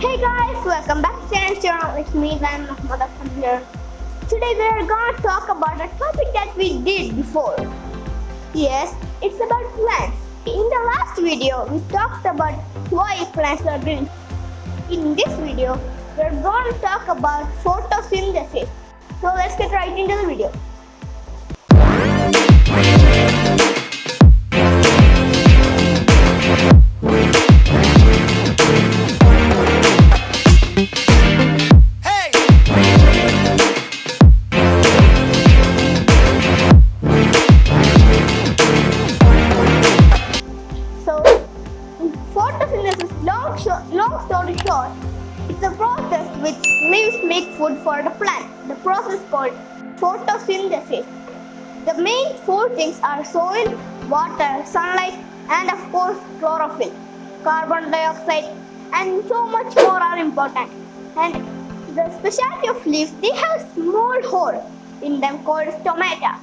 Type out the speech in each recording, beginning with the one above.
Hey guys, welcome back to our channel. It's me, Muhammad Afan here. Today we are going to talk about a topic that we did before. Yes, it's about plants. In the last video, we talked about why plants are green. In this video, we're going to talk about photosynthesis. So let's get right into the video. Long, short, long story short, it's a process which leaves make food for the plant. The process called photosynthesis. The main four things are soil, water, sunlight, and of course chlorophyll. Carbon dioxide and so much more are important. And the specialty of leaves, they have small hole in them called stomata.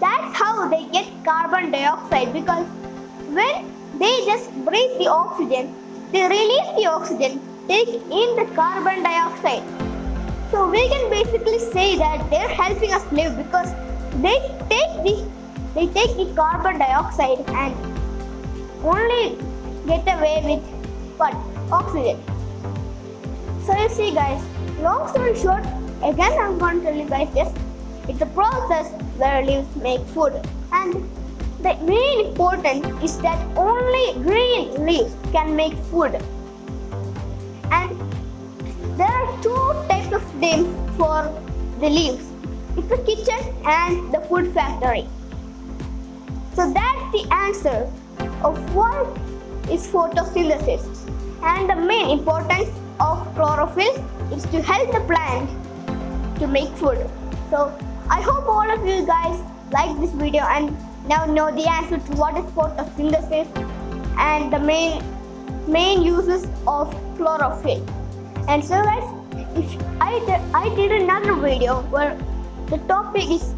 That's how they get carbon dioxide because when they just breathe the oxygen, they release the oxygen, take in the carbon dioxide. So we can basically say that they're helping us live because they take the they take the carbon dioxide and only get away with what oxygen. So you see guys, long story short, again I'm going to tell you guys this. It's a process where leaves make food and the main important is that only green leaves can make food. And there are two types of names for the leaves. It's the kitchen and the food factory. So that's the answer of what is photosynthesis. And the main importance of chlorophyll is to help the plant to make food. So I hope all of you guys like this video and now know the answer to what is photosynthesis and the main main uses of chlorophyll. And so guys, if I did, I did another video where the topic is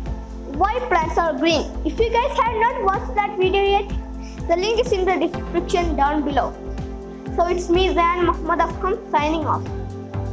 why plants are green. If you guys have not watched that video yet, the link is in the description down below. So it's me Zan Muhammad Afkam signing off.